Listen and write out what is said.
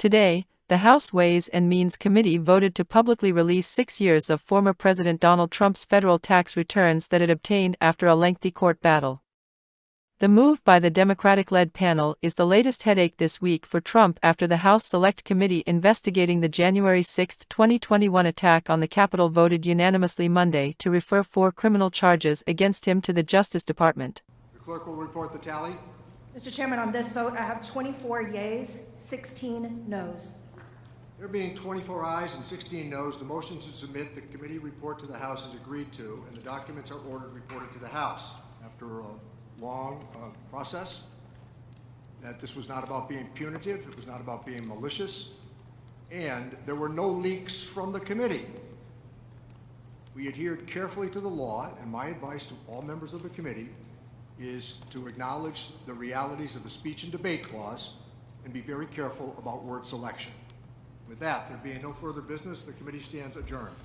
Today, the House Ways and Means Committee voted to publicly release six years of former President Donald Trump's federal tax returns that it obtained after a lengthy court battle. The move by the Democratic led panel is the latest headache this week for Trump after the House Select Committee investigating the January 6, 2021 attack on the Capitol voted unanimously Monday to refer four criminal charges against him to the Justice Department. The clerk will report the tally. Mr. Chairman, on this vote, I have 24 yeas, 16 noes. There being 24 ayes and 16 noes, the motion to submit the committee report to the House is agreed to, and the documents are ordered reported to the House. After a long uh, process, that this was not about being punitive, it was not about being malicious, and there were no leaks from the committee. We adhered carefully to the law, and my advice to all members of the committee is to acknowledge the realities of the speech and debate clause and be very careful about word selection. With that, there being no further business, the committee stands adjourned.